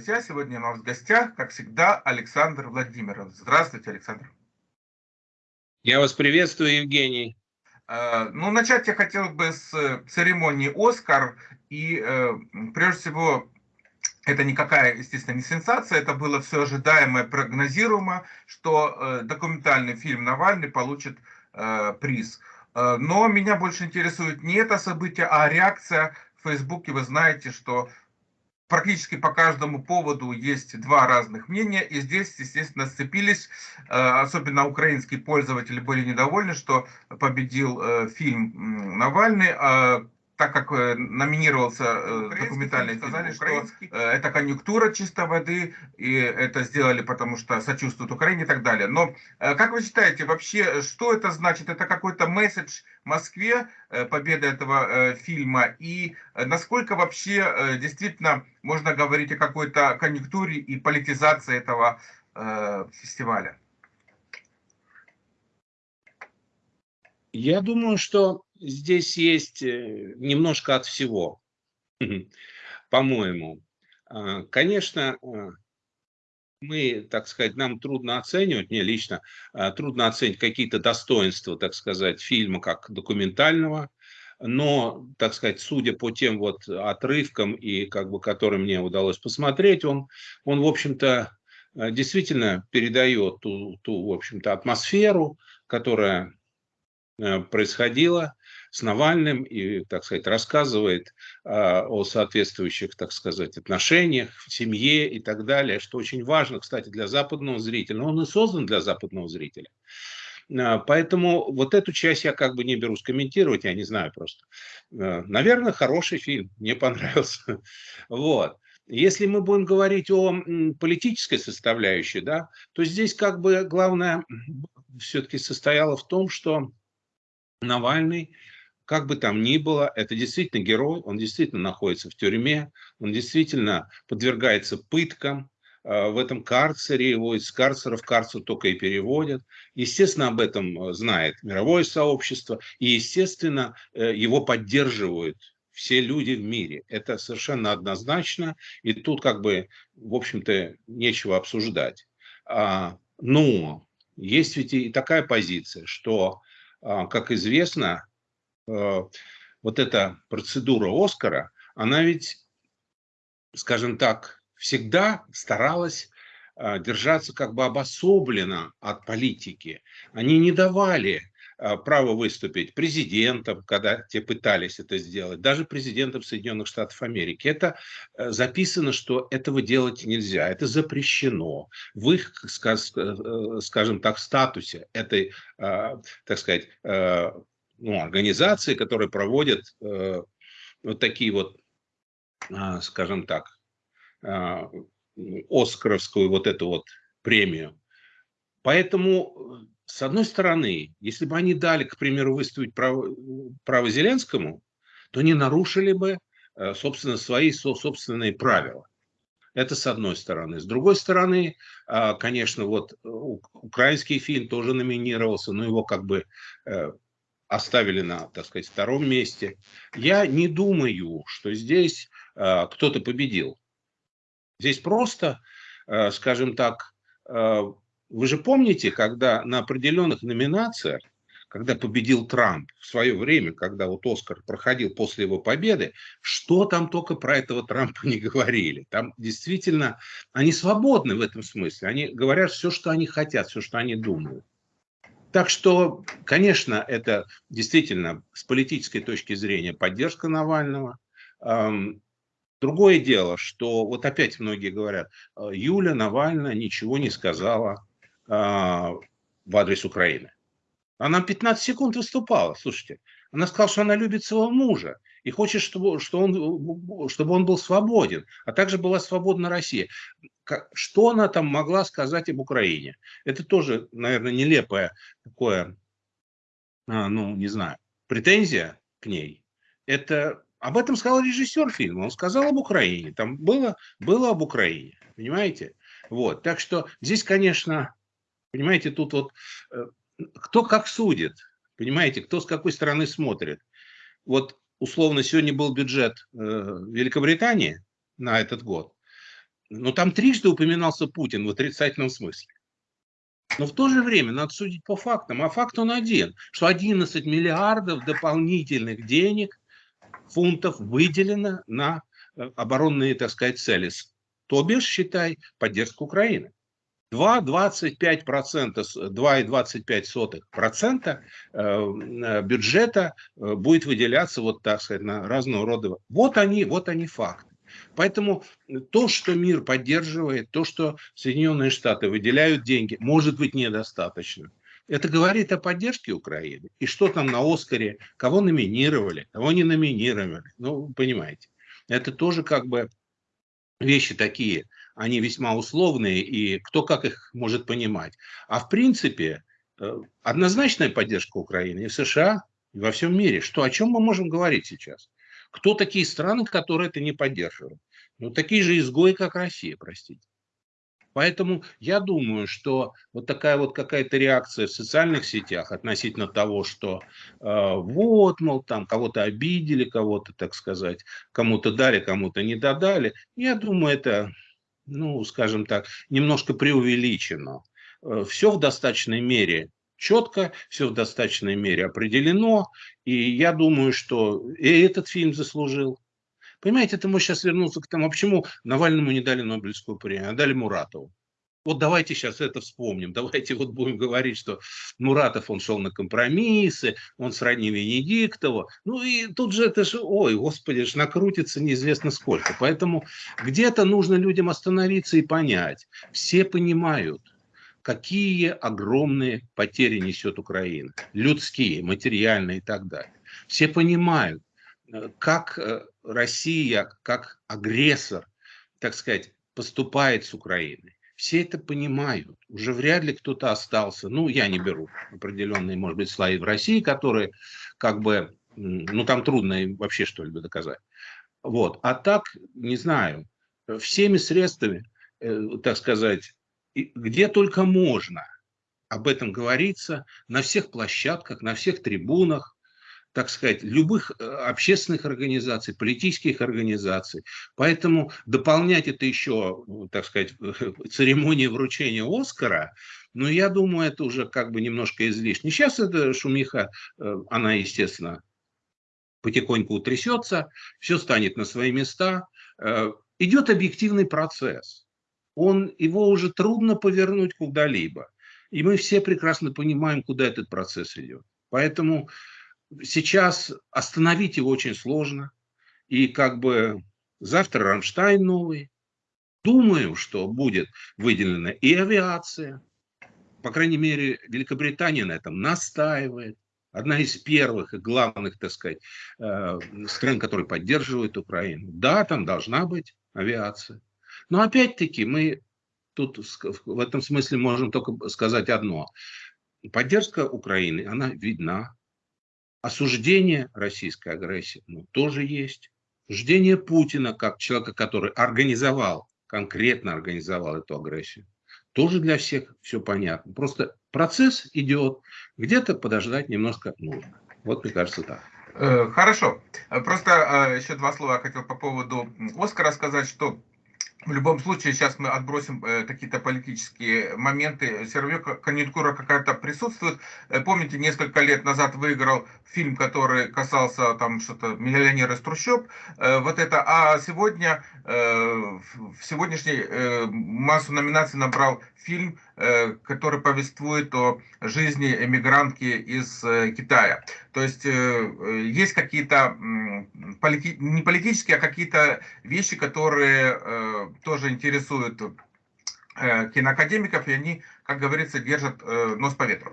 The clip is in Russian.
друзья! Сегодня у нас в гостях, как всегда, Александр Владимиров. Здравствуйте, Александр. Я вас приветствую, Евгений. Э, ну, начать я хотел бы с церемонии «Оскар». И, э, прежде всего, это никакая, естественно, не сенсация, это было все ожидаемое, прогнозируемо, что э, документальный фильм Навальный получит приз. Но меня больше интересует не это событие, а реакция в Фейсбуке. Вы знаете, что практически по каждому поводу есть два разных мнения, и здесь, естественно, сцепились, э, особенно украинские пользователи были недовольны, что победил э, фильм Навальный, а так как э, номинировался э, документальный фильм, сказали, что э, это конъюнктура чистой воды, и это сделали, потому что сочувствуют Украине и так далее. Но как вы считаете, вообще, что это значит? Это какой-то месседж Москве, победа этого фильма, и насколько вообще действительно можно говорить о какой-то конъюнктуре и политизации этого фестиваля? Я думаю, что здесь есть э, немножко от всего, по-моему. А, конечно, а, мы, так сказать, нам трудно оценивать, мне лично а, трудно оценить какие-то достоинства, так сказать, фильма как документального, но, так сказать, судя по тем вот отрывкам, и как бы, которые мне удалось посмотреть, он, он в общем-то, действительно передает ту, ту в общем-то, атмосферу, которая э, происходила с Навальным и, так сказать, рассказывает а, о соответствующих, так сказать, отношениях в семье и так далее, что очень важно, кстати, для западного зрителя. Но он и создан для западного зрителя. А, поэтому вот эту часть я как бы не берусь комментировать, я не знаю просто. А, наверное, хороший фильм, мне понравился. Вот. Если мы будем говорить о политической составляющей, да, то здесь как бы главное все-таки состояло в том, что Навальный как бы там ни было, это действительно герой, он действительно находится в тюрьме, он действительно подвергается пыткам, а, в этом карцере, его из карцера в карцер только и переводят. Естественно, об этом э, знает мировое сообщество, и, естественно, э, его поддерживают все люди в мире. Это совершенно однозначно, и тут как бы, в общем-то, нечего обсуждать. А, но есть ведь и такая позиция, что, как известно, Э, вот эта процедура Оскара, она ведь, скажем так, всегда старалась э, держаться как бы обособленно от политики. Они не давали право выступить президентам, когда те пытались это сделать, даже президентам Соединенных Штатов Америки. Это записано, что этого делать нельзя, это запрещено. В их, скажем так, статусе этой, так сказать, ну, организации, которые проводят э, вот такие вот, э, скажем так, э, Оскаровскую вот эту вот премию. Поэтому, с одной стороны, если бы они дали, к примеру, выставить право, право Зеленскому, то не нарушили бы, э, собственно, свои собственные правила. Это с одной стороны. С другой стороны, э, конечно, вот украинский фильм тоже номинировался, но его как бы э, оставили на, так сказать, втором месте. Я не думаю, что здесь э, кто-то победил. Здесь просто, э, скажем так, э, вы же помните, когда на определенных номинациях, когда победил Трамп в свое время, когда вот Оскар проходил после его победы, что там только про этого Трампа не говорили. Там действительно, они свободны в этом смысле. Они говорят все, что они хотят, все, что они думают. Так что, конечно, это действительно с политической точки зрения поддержка Навального. Другое дело, что вот опять многие говорят, «А, Юля Навальная ничего не сказала в адрес Украины. Она 15 секунд выступала, слушайте. Она сказала, что она любит своего мужа и хочет, чтобы, что он, чтобы он был свободен, а также была свободна Россия. Что она там могла сказать об Украине? Это тоже, наверное, нелепое такое, а, ну, не знаю, претензия к ней. Это об этом сказал режиссер фильма. Он сказал об Украине. Там было, было об Украине. Понимаете? Вот. Так что здесь, конечно, понимаете, тут вот э, кто как судит. Понимаете, кто с какой стороны смотрит. Вот условно сегодня был бюджет э, Великобритании на этот год. Но там трижды упоминался Путин в отрицательном смысле. Но в то же время надо судить по фактам. А факт он один, что 11 миллиардов дополнительных денег, фунтов выделено на э, оборонные, так сказать, цели. То бишь, считай, поддержку Украины. 2,25%, 2,25% э, э, бюджета будет выделяться вот так сказать на разного рода. Вот они, вот они факты. Поэтому то, что мир поддерживает, то, что Соединенные Штаты выделяют деньги, может быть недостаточно. Это говорит о поддержке Украины. И что там на Оскаре, кого номинировали, кого не номинировали. Ну, понимаете. Это тоже как бы вещи такие, они весьма условные, и кто как их может понимать. А в принципе, э, однозначная поддержка Украины и в США, и во всем мире. Что, о чем мы можем говорить сейчас? Кто такие страны, которые это не поддерживают? Ну, такие же изгои, как Россия, простите. Поэтому я думаю, что вот такая вот какая-то реакция в социальных сетях относительно того, что э, вот, мол, там кого-то обидели, кого-то, так сказать, кому-то дали, кому-то не додали, я думаю, это, ну, скажем так, немножко преувеличено. Э, Все в достаточной мере четко, все в достаточной мере определено. И я думаю, что и этот фильм заслужил. Понимаете, это мы сейчас вернуться к тому, а почему Навальному не дали Нобелевскую премию, а дали Муратову. Вот давайте сейчас это вспомним. Давайте вот будем говорить, что Муратов, он шел на компромиссы, он сродни Венедиктову. Ну и тут же это же, ой, господи, ж накрутится неизвестно сколько. Поэтому где-то нужно людям остановиться и понять. Все понимают, какие огромные потери несет Украина, людские, материальные и так далее. Все понимают, э, как э, Россия, как агрессор, так сказать, поступает с Украиной. Все это понимают. Уже вряд ли кто-то остался. Ну, я не беру определенные, может быть, слои в России, которые как бы, ну, там трудно им вообще что-либо доказать. Вот. А так, не знаю, всеми средствами, э, так сказать, где только можно об этом говорится, на всех площадках, на всех трибунах, так сказать, любых э, общественных организаций, политических организаций. Поэтому дополнять это еще, так сказать, церемонии вручения Оскара, ну, я думаю, это уже как бы немножко излишне. Сейчас эта шумиха, э, она, естественно, потихоньку утрясется, все станет на свои места. Э, идет объективный процесс он, его уже трудно повернуть куда-либо. И мы все прекрасно понимаем, куда этот процесс идет. Поэтому сейчас остановить его очень сложно. И как бы завтра Рамштайн новый. Думаю, что будет выделена и авиация. По крайней мере, Великобритания на этом настаивает. Одна из первых и главных, так сказать, э, стран, которые поддерживают Украину. Да, там должна быть авиация. Но опять-таки мы тут в этом смысле можем только сказать одно. Поддержка Украины, она видна. Осуждение российской агрессии ну, тоже есть. Осуждение Путина, как человека, который организовал, конкретно организовал эту агрессию, тоже для всех все понятно. Просто процесс идет, где-то подождать немножко нужно. Вот мне кажется так. Э, хорошо. Просто э, еще два слова я хотел по поводу Оскара сказать, что в любом случае, сейчас мы отбросим э, какие-то политические моменты. Все равно конъюнктура какая-то присутствует. Э, помните, несколько лет назад выиграл фильм, который касался там что-то миллионера из трущоб. Э, вот это. А сегодня, в сегодняшней массу номинаций набрал фильм, который повествует о жизни эмигрантки из э, Китая. То есть э, э есть какие-то полити... не политические, а какие-то вещи, которые э, тоже интересуют э, киноакадемиков, и они, как говорится, держат э, нос по ветру.